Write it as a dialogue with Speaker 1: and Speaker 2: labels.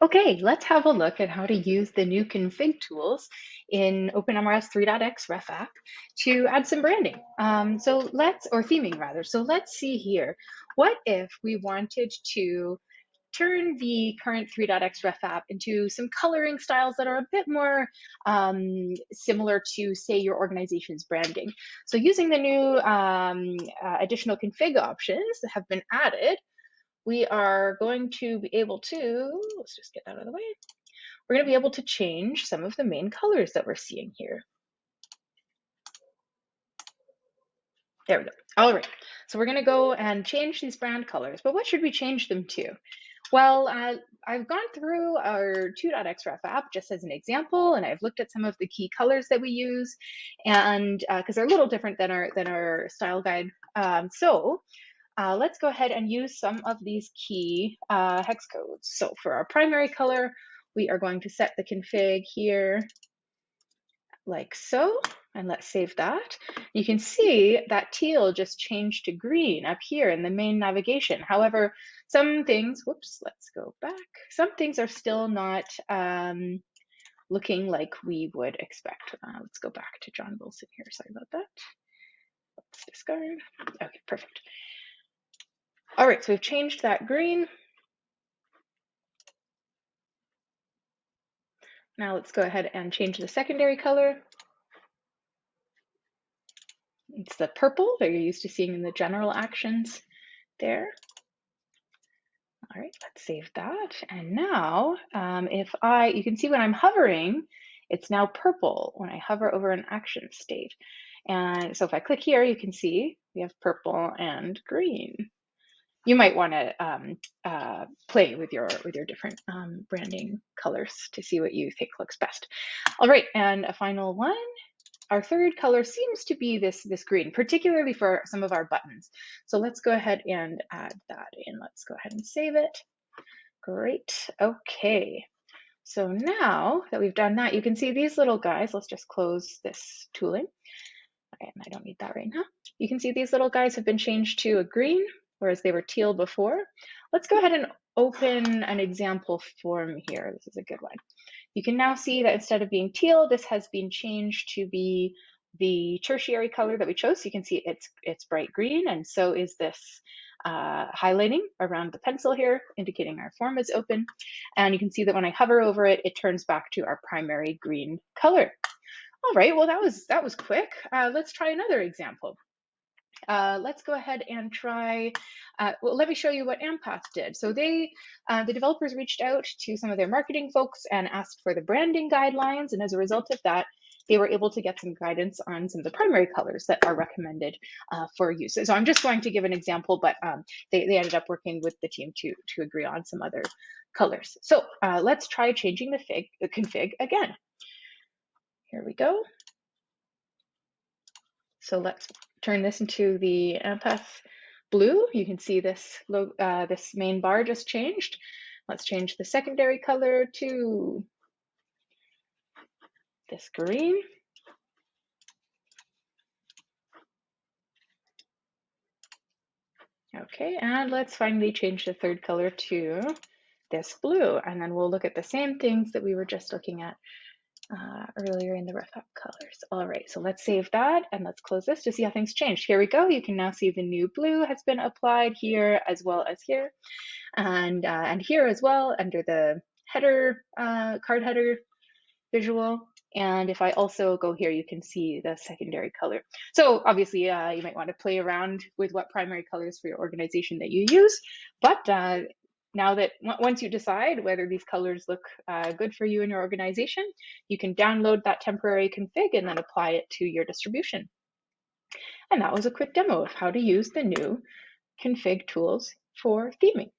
Speaker 1: Okay, let's have a look at how to use the new config tools in OpenMRS 3.x Ref app to add some branding. Um, so let's, or theming rather. So let's see here. What if we wanted to turn the current 3.x Ref app into some coloring styles that are a bit more um, similar to, say, your organization's branding. So using the new um, uh, additional config options that have been added, we are going to be able to, let's just get that out of the way. We're going to be able to change some of the main colors that we're seeing here. There we go. All right. So we're going to go and change these brand colors. But what should we change them to? Well, uh, I've gone through our 2.xref app just as an example, and I've looked at some of the key colors that we use, and because uh, they're a little different than our than our style guide. Um, so uh, let's go ahead and use some of these key uh, hex codes. So for our primary color, we are going to set the config here like so, and let's save that. You can see that teal just changed to green up here in the main navigation. However, some things, whoops, let's go back. Some things are still not um, looking like we would expect. Uh, let's go back to John Wilson here, sorry about that. Let's discard, okay, perfect. All right, so we've changed that green. Now let's go ahead and change the secondary color. It's the purple that you're used to seeing in the general actions there. All right, let's save that. And now um, if I, you can see when I'm hovering, it's now purple when I hover over an action state. And so if I click here, you can see we have purple and green you might want to um, uh, play with your with your different um, branding colors to see what you think looks best. All right, and a final one. Our third color seems to be this, this green, particularly for some of our buttons. So let's go ahead and add that in. Let's go ahead and save it. Great, okay. So now that we've done that, you can see these little guys. Let's just close this tooling. And I don't need that right now. You can see these little guys have been changed to a green whereas they were teal before. Let's go ahead and open an example form here. This is a good one. You can now see that instead of being teal, this has been changed to be the tertiary color that we chose. So you can see it's, it's bright green and so is this uh, highlighting around the pencil here, indicating our form is open. And you can see that when I hover over it, it turns back to our primary green color. All right, well, that was, that was quick. Uh, let's try another example. Uh, let's go ahead and try, uh, well, let me show you what Ampath did. So they, uh, the developers reached out to some of their marketing folks and asked for the branding guidelines. And as a result of that, they were able to get some guidance on some of the primary colors that are recommended uh, for use. So I'm just going to give an example, but um, they, they ended up working with the team to, to agree on some other colors. So uh, let's try changing the, fig, the config again. Here we go. So let's turn this into the Ampath blue. You can see this, uh, this main bar just changed. Let's change the secondary color to this green. Okay, and let's finally change the third color to this blue. And then we'll look at the same things that we were just looking at uh, earlier in the Ref app colors. All right, so let's save that and let's close this to see how things changed. Here we go. You can now see the new blue has been applied here as well as here and, uh, and here as well under the header, uh, card header visual. And if I also go here, you can see the secondary color. So obviously uh, you might want to play around with what primary colors for your organization that you use, but uh, now that once you decide whether these colors look uh, good for you and your organization, you can download that temporary config and then apply it to your distribution. And that was a quick demo of how to use the new config tools for theming.